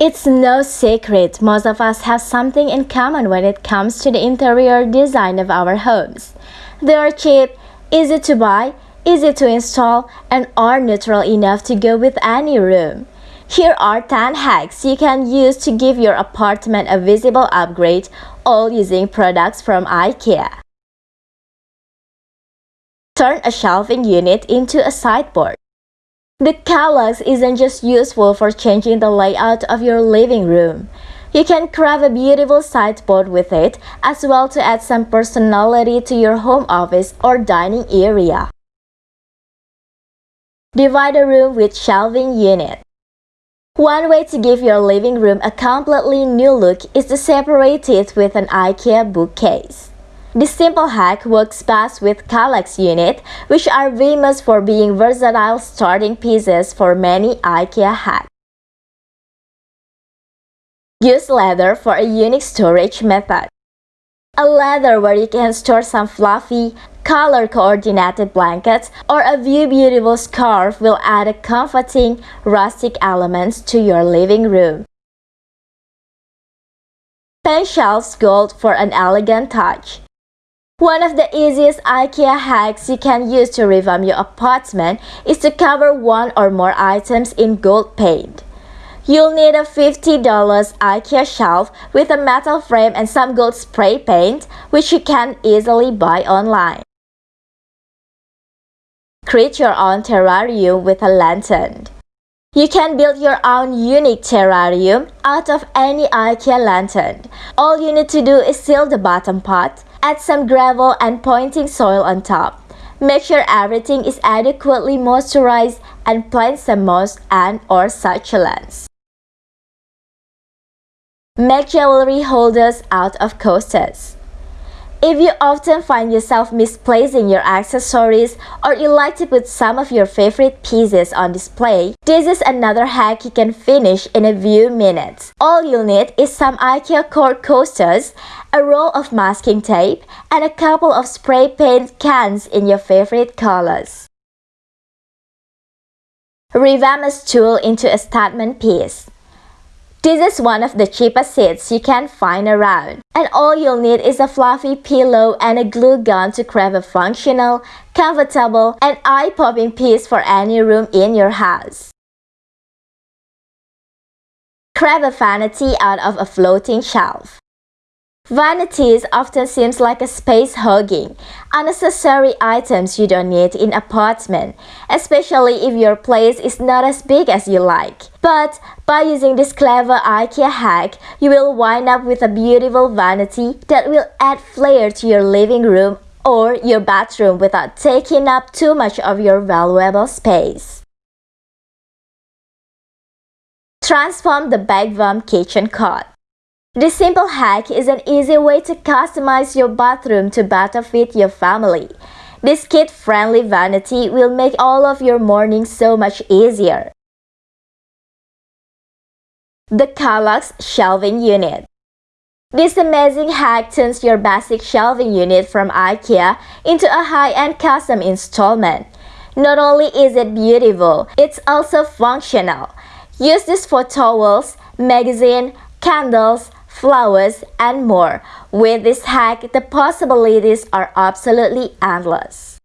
It's no secret most of us have something in common when it comes to the interior design of our homes. They are cheap, easy to buy, easy to install, and are neutral enough to go with any room. Here are 10 hacks you can use to give your apartment a visible upgrade, all using products from IKEA. Turn a shelving unit into a sideboard. The Kallax isn't just useful for changing the layout of your living room. You can craft a beautiful sideboard with it as well to add some personality to your home office or dining area. Divide a room with shelving unit. One way to give your living room a completely new look is to separate it with an IKEA bookcase. This simple hack works best with Kallax unit, which are famous for being versatile starting pieces for many IKEA hacks. Use leather for a unique storage method. A leather where you can store some fluffy, color-coordinated blankets or a few beautiful scarf will add a comforting, rustic element to your living room. Paint shelves gold for an elegant touch. One of the easiest IKEA hacks you can use to revamp your apartment is to cover one or more items in gold paint. You'll need a $50 IKEA shelf with a metal frame and some gold spray paint, which you can easily buy online. Create your own terrarium with a lantern. You can build your own unique terrarium out of any IKEA lantern. All you need to do is seal the bottom pot, Add some gravel and pointing soil on top. Make sure everything is adequately moisturized and plant some moss and or succulents. Make jewelry holders out of coasters. If you often find yourself misplacing your accessories or you like to put some of your favorite pieces on display, this is another hack you can finish in a few minutes. All you'll need is some IKEA cord coasters, a roll of masking tape, and a couple of spray paint cans in your favorite colors. Revamp a stool into a statement piece. This is one of the cheapest seats you can find around. And all you'll need is a fluffy pillow and a glue gun to create a functional, comfortable, and eye-popping piece for any room in your house. Craft a vanity out of a floating shelf. Vanities often seems like a space hogging, unnecessary items you don't need in apartment, especially if your place is not as big as you like. But by using this clever IKEA hack, you will wind up with a beautiful vanity that will add flair to your living room or your bathroom without taking up too much of your valuable space. Transform the Bekväm kitchen cot. This simple hack is an easy way to customize your bathroom to better fit your family. This kid-friendly vanity will make all of your mornings so much easier. The Kallax Shelving Unit This amazing hack turns your basic shelving unit from IKEA into a high-end custom installment. Not only is it beautiful, it's also functional. Use this for towels, magazine, candles, flowers, and more. With this hack, the possibilities are absolutely endless.